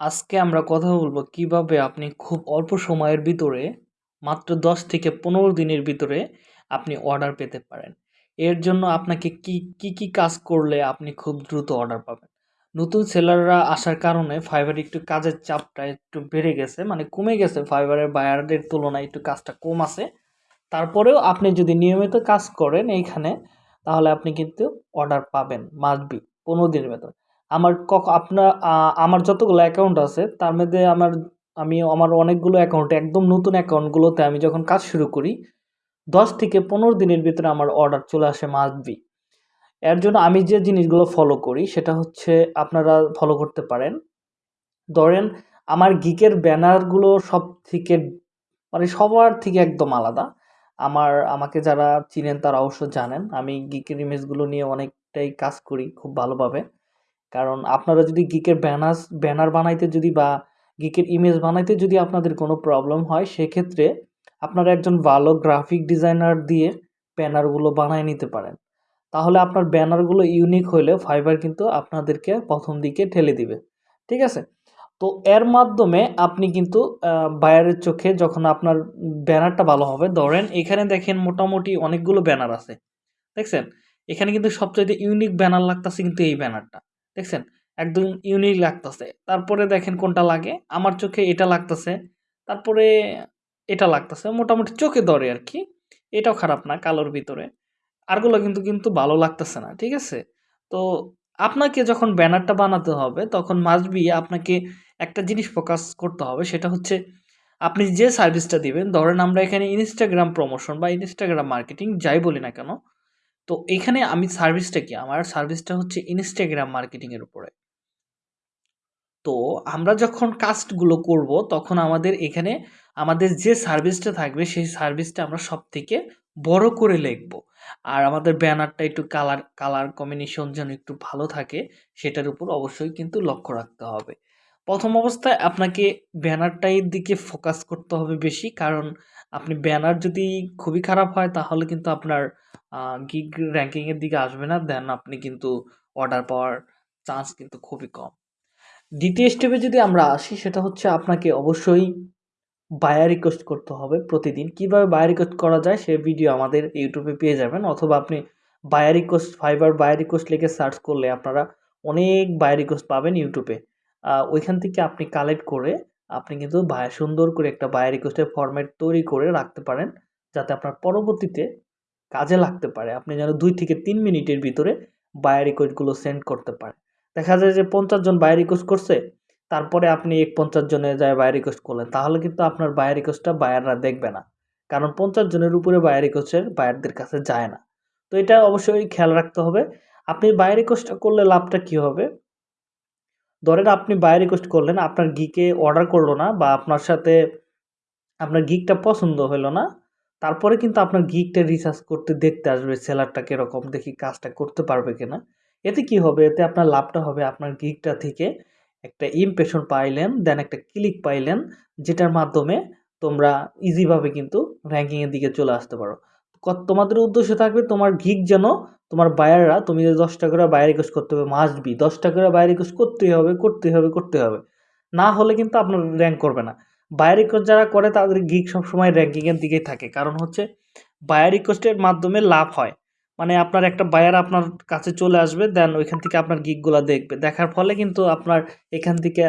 আজকে আমরা কথা বলব কীভাবে আপনি খুব অল্প সময়ের ভিতরে মাত্র ১০ থেকে ১৫ দিনের ভিতরে আপনি অর্ডার পেতে পারেন। এর জন্য আপনাকে কি, কি, কি কাজ করলে আপনি খুব দ্রুত অর্ডার পাবেন? নতুন সেলাররা আসার কারণে ফাইবারে একটু কাজের চাপটা একটু বেড়ে গেছে। মানে কমে গেছে ফাইবারের বায়ারদের তুলনায় একটু কাজটা কম আছে। তারপরেও আপনি যদি নিয়মিত কাজ করেন এইখানে তাহলে আপনি কিন্তু অর্ডার পাবেন মাস্ট বি ১৫ দিনের ভেতর। আমার কখ আপনার আমার যতগুলো অ্যাকাউন্ট আছে, তার মধ্যে আমার, আমি আমার অনেকগুলো অ্যাকাউন্টে একদম নতুন অ্যাকাউন্টগুলোতে আমি যখন কাজ শুরু করি ১০ থেকে ১৫ দিনের ভিতরে আমার অর্ডার চলে আসে মাস্ট বি। এর জন্য আমি যে জিনিসগুলো ফলো করি, সেটা হচ্ছে আপনারা ফলো করতে পারেন। ধরেন, আমার গিকের ব্যানারগুলো সব থেকে মানে সবার থেকে একদম আলাদা। আমার, আমাকে যারা চিনেন তারা অবশ্য জানেন। আমি গিকের ইমেজগুলো নিয়ে অনেকটাই কাজ করি খুব ভালোভাবে। কারণ আপনারা যদি গিকের ব্যানার্স ব্যানার বানাইতে যদি বা গিকের ইমেজ বানাইতে যদি আপনাদের কোনো প্রবলেম হয়, সেক্ষেত্রে আপনারা একজন ভালো গ্রাফিক ডিজাইনার দিয়ে ব্যানারগুলো বানায় নিতে পারেন। তাহলে আপনার ব্যানারগুলো ইউনিক হইলে ফাইবার কিন্তু আপনাদেরকে প্রথম দিকে ঠেলে দিবে। ঠিক আছে? তো এর মাধ্যমে আপনি কিন্তু বায়ারের চোখে যখন আপনার ব্যানারটা ভালো হবে, ধরেন এখানে দেখেন মোটামুটি অনেকগুলো ব্যানার আছে। দেখছেন? এখানে কিন্তু সবচাইতে ইউনিক ব্যানার লাগতেছে কিন্তু এই ব্যানারটা। দেখছেন? একদম ইউনিক লাগতাছে। তারপরে দেখেন কোনটা লাগে? আমার চোখে এটা লাগতেছে তারপরে এটা লাগতাছে। মোটামুটি চোখে ধরে আরকি। এটাও খারাপ না কালোর ভিতরে। আরগুলো কিন্তু, কিন্তু ভালো লাগতেছে না। ঠিক আছে? তো আপনাকে যখন ব্যানারটা বানাতে হবে তখন মাস্ট বি আপনাকে একটা জিনিস ফোকাস করতে হবে সেটা হচ্ছে আপনি যে সার্ভিসটা দিবেন ধরেন আমরা এখানে ইনস্টাগ্রাম প্রমোশন বা ইনস্টাগ্রাম মার্কেটিং যাই বলি না কেন তো এখানে আমি সার্ভিসটা কি? আমার সার্ভিসটা হচ্ছে ইনস্টাগ্রাম মার্কেটিং এর উপরে। তো আমরা যখন কাজগুলো করব, তখন আমাদের এখানে আমাদের যে সার্ভিসটা থাকবে, সেই সার্ভিসটা আমরা সব থেকে বড় করে লিখব। আর আমাদের ব্যানারটা একটু কালার কালার কম্বিনেশন যেন একটু ভালো থাকে, সেটার উপর অবশ্যই কিন্তু লক্ষ্য রাখতে হবে। প্রথম অবস্থায় আপনাকে ব্যানারটার দিকে ফোকাস করতে হবে বেশি। কারণ আপনি ব্যানার যদি খুবই খারাপ হয়, তাহলে কিন্তু আপনার গিগ র্যাঙ্কিংয়ের দিকে আসবে না। দেন আপনি কিন্তু অর্ডার পাওয়ার চান্স কিন্তু খুবই কম। দ্বিতীয় স্টেপে যদি আমরা আসি, সেটা হচ্ছে আপনাকে অবশ্যই বায়ার রিকোয়েস্ট করতে হবে প্রতিদিন। কীভাবে বায়ার রিকোয়েস্ট করা যায়, সে ভিডিও আমাদের ইউটিউবে পেয়ে যাবেন, অথবা আপনি buyer request Fiverr buyer request লিখে সার্চ করলে আপনারা অনেক বায়ার রিকোয়েস্ট পাবেন ইউটিউবে ওইখান থেকে আপনি কালেক্ট করে আপনি কিন্তু বায়া সুন্দর করে একটা বায়ার রিকোয়েস্টের ফরমেট তৈরি করে রাখতে পারেন। যাতে আপনার পরবর্তীতে কাজে লাগতে পারে। আপনি যেন দুই থেকে তিন মিনিটের ভিতরে বায়ার রিকোয়েস্টগুলো সেন্ড করতে পারেন। দেখা যায় যে ৫০ জন বায়ার রিকোয়েস্ট করছে। তারপরে আপনি ৫০ জনে যায় বায়ার রিকোয়েস্ট করলেন। তাহলে কিন্তু আপনার বায়ার রিকোয়েস্টটা বায়াররা দেখবে না। কারণ ৫০ জনের উপরে বায়ার রিকোয়েস্টের বায়ারদের কাছে যায় না। তো এটা অবশ্যই খেয়াল রাখতে হবে। আপনি বায়ার রিকোয়েস্টটা করলে লাভটা কি হবে? ধরেন আপনি বায়ার রিকোয়েস্ট করলেন, আপনার গিকে অর্ডার করল না বা আপনার সাথে আপনার গিকটা পছন্দ হইল না। তারপরে কিন্তু আপনার গিকটা রিসার্চ করতে দেখতে আসবে সেলারটা কীরকম, দেখি কাজটা করতে পারবে কিনা। এতে কি হবে? এতে আপনার লাভটা হবে আপনার গিকটা থেকে একটা ইমপ্রেশন পাইলেন, দেন একটা ক্লিক পাইলেন যেটার মাধ্যমে তোমরা ইজিভাবে কিন্তু র্যাঙ্কিংয়ের দিকে চলে আসতে পারো। তোমাদের উদ্দেশ্য থাকবে তোমার গিক যেন তোমার বায়াররা তুমি যে ১০ টা করে বায়ার রিকোয়েস্ট করতে হবে মাস্ট বি ১০ টা করে বায়ার রিকোয়েস্ট করতেই হবে, করতেই হবে, করতেই হবে। না হলে কিন্তু আপনার র্যাঙ্ক করবে না। বায়ার রিকোয়েস্ট যারা করে, তাদের গিক সবসময় র‍্যাংকিং এর দিকেই থাকে। কারণ হচ্ছে বায়ার রিকোয়েস্টের মাধ্যমে লাভ হয়। মানে আপনার একটা বায়ার আপনার কাছে চলে আসবে দেন ওইখান থেকে আপনার গিকগুলা দেখবে। দেখার ফলে কিন্তু আপনার এখান থেকে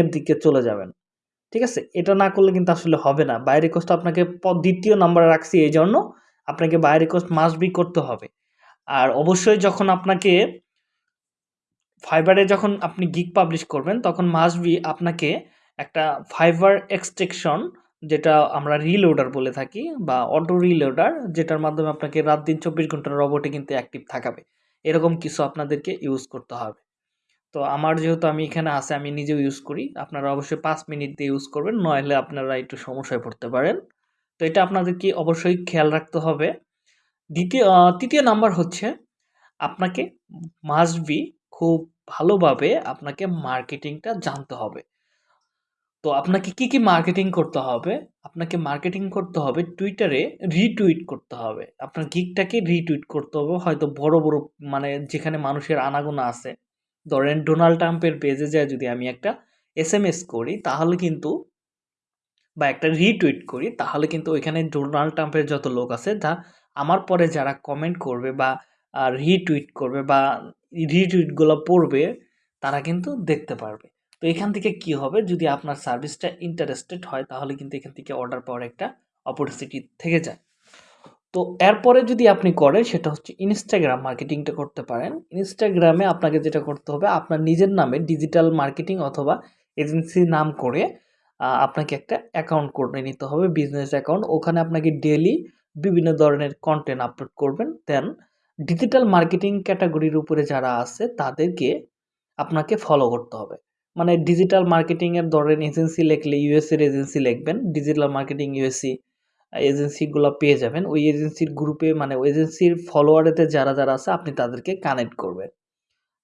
এর দিকে চলে যাবেন। ঠিক আছে? এটা না করলে কিন্তু আসলে হবে না। বায়ার রিকোয়েস্ট আপনাকে ২য় নাম্বারে রাখছি এই জন্য, আপনাকে বায়ার রিকোয়েস্ট মাস্ট বি করতে হবে। আর অবশ্যই যখন আপনাকে ফাইবারে যখন আপনি গিগ পাবলিশ করবেন, তখন মাস্ট বি আপনাকে একটা ফাইবার এক্সট্রাকশন যেটা আমরা রিলোডার বলে থাকি বা অটো রিলোডার যেটার মাধ্যমে আপনাকে রাত দিন ২৪ ঘণ্টা রবটে কিন্তু অ্যাক্টিভ থাকাবে। এরকম কিছু আপনাদেরকে ইউজ করতে হবে। তো আমার যেহেতু আমি এখানে আছে, আমি নিজেও ইউজ করি। আপনারা অবশ্যই পাঁচ মিনিট দিয়ে ইউজ করবেন। নইলে আপনারা একটু সমস্যায় পড়তে পারেন। তো এটা আপনাদেরকে অবশ্যই খেয়াল রাখতে হবে। দ্বিতীয় তৃতীয় নাম্বার হচ্ছে, আপনাকে মাস্ট বি খুব ভালোভাবে আপনাকে মার্কেটিংটা জানতে হবে। তো আপনাকে কি, কি মার্কেটিং করতে হবে? আপনাকে মার্কেটিং করতে হবে টুইটারে রিটুইট করতে হবে। আপনার গিগটাকে রিটুইট করতে হবে। হয়তো বড়, বড় মানে যেখানে মানুষের আনাগোনা আছে। ধরেন ডোনাল্ড ট্রাম্পের পেজে যায় যদি আমি একটা এসএমএস করি তাহলে কিন্তু বা একটা রিটুইট করি তাহলে কিন্তু ওইখানে ডোনাল্ড ট্রাম্পের যত লোক আছে যা আমার পরে যারা কমেন্ট করবে বা রিটুইট করবে বা রিটুইটগুলো পড়বে তারা কিন্তু দেখতে পারবে তো এখান থেকে কি হবে? যদি আপনার সার্ভিসটা ইন্টারেস্টেড হয়, তাহলে কিন্তু এখান থেকে অর্ডার পাওয়ার একটা অপরচুনিটি থেকে যায়। তো এরপরে যদি আপনি করেন, সেটা হচ্ছে ইনস্টাগ্রাম মার্কেটিংটা করতে পারেন। ইনস্টাগ্রামে আপনাকে যেটা করতে হবে, আপনার নিজের নামে ডিজিটাল মার্কেটিং অথবা এজেন্সির নাম করে আপনাকে একটা অ্যাকাউন্ট করে নিতে হবে বিজনেস অ্যাকাউন্ট ওখানে আপনাকে ডেলি বিভিন্ন ধরনের কন্টেন্ট আপলোড করবেন। দেন ডিজিটাল মার্কেটিং ক্যাটাগরির উপরে যারা আছে, তাদেরকে আপনাকে ফলো করতে হবে। মানে ডিজিটাল মার্কেটিংয়ের ধরেন এজেন্সি লিখলে ইউএসএর এজেন্সি লিখবেন ডিজিটাল মার্কেটিং ইউএসসি এজেন্সিগুলো পেয়ে যাবেন। ওই এজেন্সির গ্রুপে মানে ওই এজেন্সির ফলোয়ারেতে যারা যারা আছে, আপনি তাদেরকে কানেক্ট করবেন।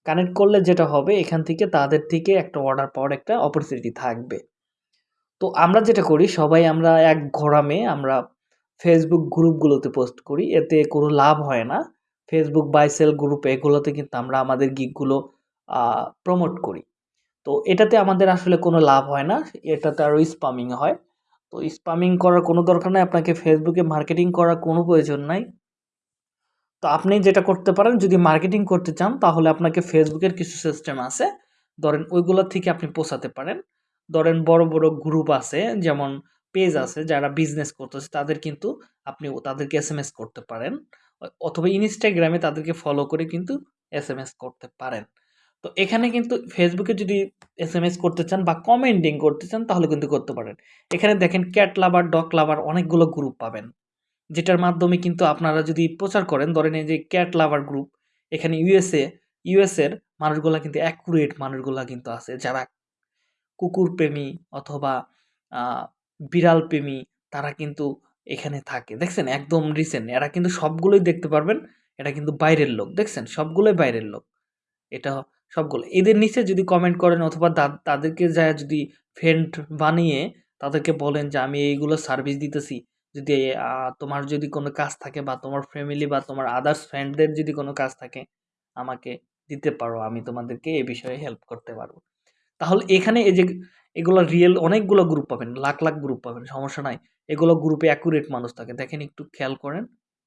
কানেক্ট করলে যেটা হবে, এখান থেকে তাদের থেকে একটা অর্ডার পাওয়ার একটা অপরচুনিটি থাকবে। তো আমরা যেটা করি, সবাই আমরা এক ঘোরামে আমরা ফেসবুক গ্রুপগুলোতে পোস্ট করি, এতে কোনো লাভ হয় না। ফেসবুক বাইসেল গ্রুপ এগুলোতে কিন্তু আমরা আমাদের গিকগুলো প্রমোট করি। তো এটাতে আমাদের আসলে কোনো লাভ হয় না, এটাতে আরও স্পামিং হয়। তো স্পামিং করার কোনো দরকার নাই, আপনাকে ফেসবুকে মার্কেটিং করার কোনো প্রয়োজন নাই। তো আপনি যেটা করতে পারেন, যদি মার্কেটিং করতে চান, তাহলে আপনাকে ফেসবুকের কিছু সিস্টেম আছে। ধরেন ওইগুলোর থেকে আপনি পোষাতে পারেন। ধরেন বড় বড় গ্রুপ আছে, যেমন পেজ আছে, যারা বিজনেস করতেছে, তাদের কিন্তু আপনি তাদেরকে এস করতে পারেন। অথবা ইনস্টাগ্রামে তাদেরকে ফলো করে কিন্তু এস করতে পারেন। তো এখানে কিন্তু ফেসবুকে যদি এস এম এস করতে চান বা কমেন্টিং করতে চান, তাহলে কিন্তু করতে পারেন। এখানে দেখেন ক্যাট লাভার ডগ লাভার অনেকগুলো গ্রুপ পাবেন, যেটার মাধ্যমে কিন্তু আপনারা যদি প্রচার করেন, ধরেন এই যে ক্যাট লাভার গ্রুপ এখানে ইউএসএ ইউএসএর মানুষগুলা কিন্তু অ্যাকুরেট মানুষগুলা কিন্তু আছে। যারা কুকুর প্রেমী অথবা বিড়াল প্রেমী, তারা কিন্তু এখানে থাকে। দেখছেন? একদম রিসেন্ট এরা কিন্তু সবগুলোই দেখতে পারবেন, এটা কিন্তু বাইরের লোক। দেখছেন? সবগুলোই বাইরের লোক। এটা সবগুলো। এদের নিচে যদি কমেন্ট করেন অথবা তাদেরকে যা যদি ফ্রেন্ড বানিয়ে তাদেরকে বলেন যে, আমি এইগুলো সার্ভিস দিতেছি। যদি তোমার যদি কোনো কাজ থাকে বা তোমার ফ্যামিলি বা তোমার আদার্স ফ্রেন্ডদের যদি কোনো কাজ থাকে, আমাকে দিতে পারো, আমি তোমাদেরকে এ বিষয়ে হেল্প করতে পারব। তাহলে এখানে এই যে এগুলো রিয়েল অনেকগুলো গ্রুপ পাবেন, লাখ লাখ গ্রুপ পাবেন, সমস্যা নাই। এগুলো গ্রুপে অ্যাকুরেট মানুষ থাকে। দেখেন একটু খেয়াল করেন,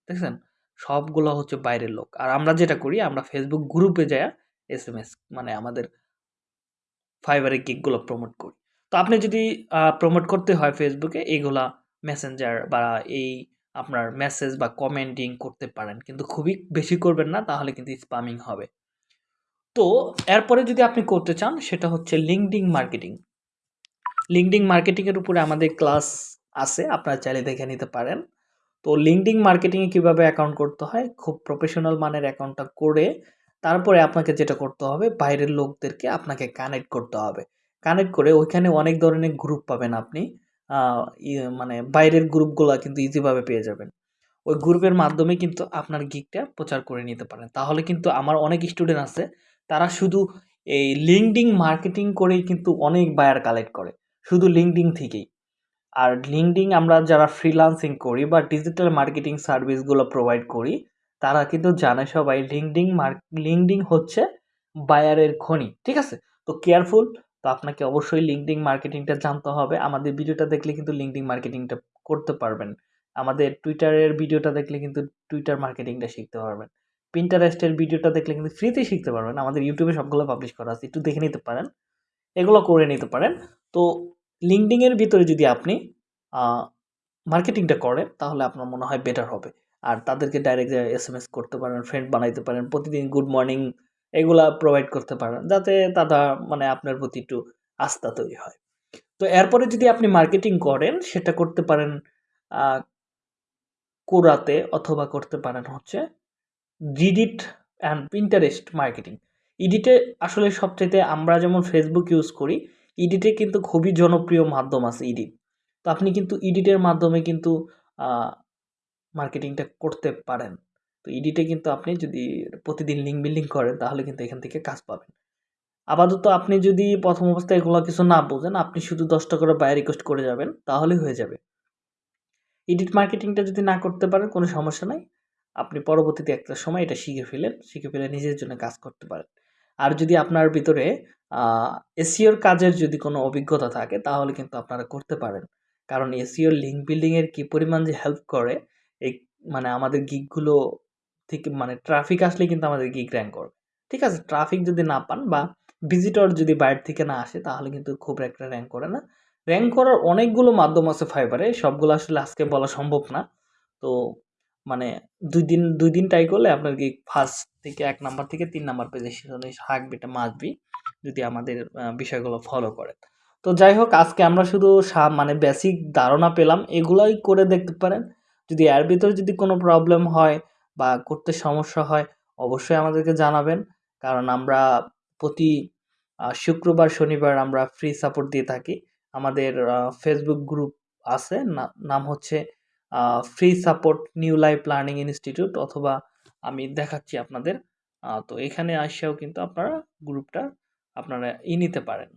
দেখছেন? সবগুলো হচ্ছে বাইরের লোক। আর আমরা যেটা করি, আমরা ফেসবুক গ্রুপে যায় এস এম এস মানে আমাদের ফাইবারের গিকগুলো প্রমোট করি। তো আপনি যদি প্রমোট করতে হয় ফেসবুকে এইগুলা মেসেঞ্জার বা এই আপনার মেসেজ বা কমেন্টিং করতে পারেন। কিন্তু খুবই বেশি করবেন না, তাহলে কিন্তু স্পামিং হবে। তো এরপরে যদি আপনি করতে চান, সেটা হচ্ছে লিঙ্কডিং মার্কেটিং লিঙ্কডিং মার্কেটিংয়ের উপরে আমাদের ক্লাস আছে, আপনারা চাইলে দেখে নিতে পারেন। তো লিঙ্কডিং মার্কেটিংয়ে কীভাবে অ্যাকাউন্ট করতে হয়, খুব প্রফেশনাল মানের অ্যাকাউন্টটা করে তারপরে আপনাকে যেটা করতে হবে, বাইরের লোকদেরকে আপনাকে কানেক্ট করতে হবে। কানেক্ট করে ওইখানে অনেক ধরনের গ্রুপ পাবেন আপনি। মানে বাইরের গ্রুপগুলো কিন্তু ইজিভাবে পেয়ে যাবেন। ওই গ্রুপের মাধ্যমে কিন্তু আপনার গিকটা প্রচার করে নিতে পারেন। তাহলে কিন্তু আমার অনেক স্টুডেন্ট আছে, তারা শুধু এই লিঙ্কডিং মার্কেটিং করেই কিন্তু অনেক বায়ার কালেক্ট করে। শুধু লিঙ্কডিং থেকেই। আর লিঙ্কডিং আমরা যারা ফ্রিলান্সিং করি বা ডিজিটাল মার্কেটিং সার্ভিসগুলো প্রোভাইড করি তারা কিন্তু জানে সবাই লিঙ্কডিং মার্ক লিঙ্কডিং হচ্ছে বায়ারের খনি, ঠিক আছে? তো কেয়ারফুল তো আপনাকে অবশ্যই লিঙ্কডিং মার্কেটিংটা জানতে হবে। আমাদের ভিডিওটা দেখলে কিন্তু লিঙ্কডিং মার্কেটিংটা করতে পারবেন। আমাদের টুইটারের ভিডিওটা দেখলে কিন্তু টুইটার মার্কেটিংটা শিখতে পারবেন। পিন্টারেস্টের ভিডিওটা দেখলে কিন্তু ফ্রিতেই শিখতে পারবেন। আমাদের ইউটিউবে সবগুলো পাবলিশ করা আছে, একটু দেখে নিতে পারেন। এগুলো করে নিতে পারেন। তো লিঙ্কডিংয়ের ভিতরে যদি আপনি মার্কেটিংটা করেন, তাহলে আপনার মনে হয় বেটার হবে। আর তাদেরকে ডাইরেক্ট এস এম এস করতে পারেন ফ্রেন্ড বানাইতে পারেন, প্রতিদিন গুড মর্নিং এগুলা প্রোভাইড করতে পারেন, যাতে তারা মানে আপনার প্রতি একটু আস্থা তৈরি হয়। তো এরপরে যদি আপনি মার্কেটিং করেন, সেটা করতে পারেন কোরাতে অথবা করতে পারেন হচ্ছে ডিডিট অ্যান্ড পিন্টারেস্ট মার্কেটিং ইডিটে আসলে সবচেয়ে আমরা যেমন ফেসবুক ইউজ করি ইডিটে কিন্তু খুবই জনপ্রিয় মাধ্যম আছে ইডিট তো আপনি কিন্তু ইডিটের মাধ্যমে কিন্তু মার্কেটিংটা করতে পারেন। তো ইডিটে কিন্তু আপনি যদি প্রতিদিন লিঙ্ক বিল্ডিং করেন, তাহলে কিন্তু এখান থেকে কাজ পাবেন। আপাতত আপনি যদি প্রথম অবস্থায় এগুলো কিছু না বোঝেন, আপনি শুধু দশটা করে বাই রিকোয়েস্ট করে যাবেন, তাহলে হয়ে যাবে। এডিট মার্কেটিংটা যদি না করতে পারেন, কোনো সমস্যা নাই। আপনি পরবর্তীতে একটা সময় এটা শিখে ফেলেন, শিখে ফেলে নিজের জন্য কাজ করতে পারেন। আর যদি আপনার ভিতরে এসিওর কাজের যদি কোনো অভিজ্ঞতা থাকে, তাহলে কিন্তু আপনারা করতে পারেন। কারণ এসিওর লিঙ্ক বিল্ডিংয়ের কী পরিমাণ যে হেল্প করে এই মানে আমাদের গিকগুলো থেকে মানে ট্রাফিক আসলে কিন্তু আমাদের গিক র্যাঙ্ক করবে। ঠিক আছে? ট্রাফিক যদি না পান বা ভিজিটর যদি বাইরে থেকে না আসে, তাহলে কিন্তু খুব একটা র্যাঙ্ক করে না। র্যাঙ্ক করার অনেকগুলো মাধ্যম আছে ফাইবারে সবগুলো আসলে আজকে বলা সম্ভব না। তো মানে দুই দিন দুই দিন ট্রাই করলে আপনার কি ফার্স্ট থেকে এক নাম্বার থেকে তিন নাম্বার পেজে হাঁকবে এটা মাসবি যদি আমাদের বিষয়গুলো ফলো করে তো যাই হোক, আজকে আমরা শুধু মানে বেসিক ধারণা পেলাম, এগুলোই করে দেখতে পারেন। যদি এর ভিতরে যদি কোনো প্রবলেম হয় বা করতে সমস্যা হয়, অবশ্যই আমাদেরকে জানাবেন। কারণ আমরা প্রতি শুক্রবার, শনিবার আমরা ফ্রি সাপোর্ট দিয়ে থাকি। আমাদের ফেসবুক গ্রুপ আছে। নাম হচ্ছে free support new life learning institute অথবা আমি দেখাচ্ছি আপনাদের। তো এখানে আসেও কিন্তু আপনারা গ্রুপটা আপনারা ই নিতে পারেন।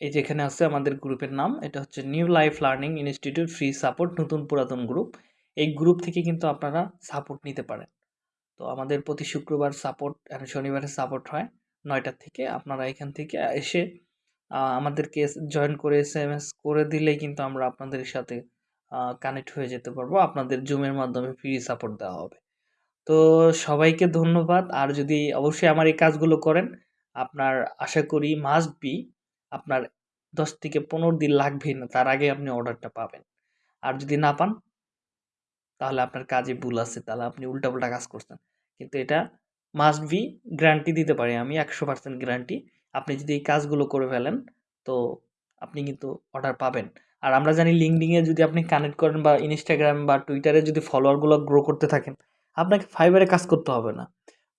এই যেখানে আছে আমাদের গ্রুপের নাম, এটা হচ্ছে new life learning institute free support, নতুন পুরাতন গ্রুপ। এই গ্রুপ থেকে কিন্তু আপনারা সাপোর্ট নিতে পারেন। তো আমাদের প্রতি শুক্রবার সাপোর্ট শনিবারে সাপোর্ট হয় নয়টার থেকে। আপনারা এখান থেকে এসে আমাদেরকে জয়েন করে এস এম এস করে দিলেই কিন্তু আমরা আপনাদের সাথে কানেক্ট হয়ে যেতে পারব। আপনাদের জুমের মাধ্যমে ফ্রি সাপোর্ট দেওয়া হবে। তো সবাইকে ধন্যবাদ। আর যদি অবশ্যই আমার এই কাজগুলো করেন, আপনার আশা করি মাস্ট বি আপনার দশ থেকে পনেরো দিন লাগবেই না, তার আগে আপনি অর্ডারটা পাবেন। আর যদি না পান, তাহলে আপনার কাজে ভুল আছে, তাহলে আপনি উল্টাপাল্টা কাজ করছেন। কিন্তু এটা মাস্ট বি গ্যারান্টি দিতে পারি আমি, একশো পার্সেন্ট গ্যারান্টি আপনি যদি এই কাজগুলো করে ফেলেন, তো আপনি কিন্তু অর্ডার পাবেন। আর আমরা জানি লিঙ্কডিংয়ে যদি আপনি কানেক্ট করেন বা ইনস্টাগ্রাম বা টুইটারে যদি ফলোয়ারগুলো গ্রো করতে থাকেন, আপনাকে ফাইবারে কাজ করতে হবে না।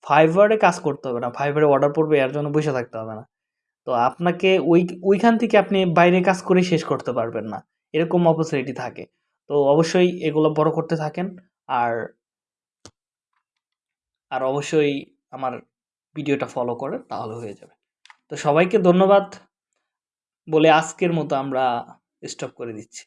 ফাইবারে কাজ করতে হবে না ফাইবারে অর্ডার পড়বে, এর জন্য বসে থাকতে হবে না। তো আপনাকে ওই, ওইখান থেকে আপনি বাইরে কাজ করে শেষ করতে পারবেন না। এরকম অপরচুনিটি থাকে। তো অবশ্যই এগুলো বড় করতে থাকেন। আর আর অবশ্যই আমার ভিডিওটা ফলো করে তাহলে হয়ে যাবে। তো সবাইকে ধন্যবাদ। বলে আজকের মতো আমরা স্টপ করে দিচ্ছি।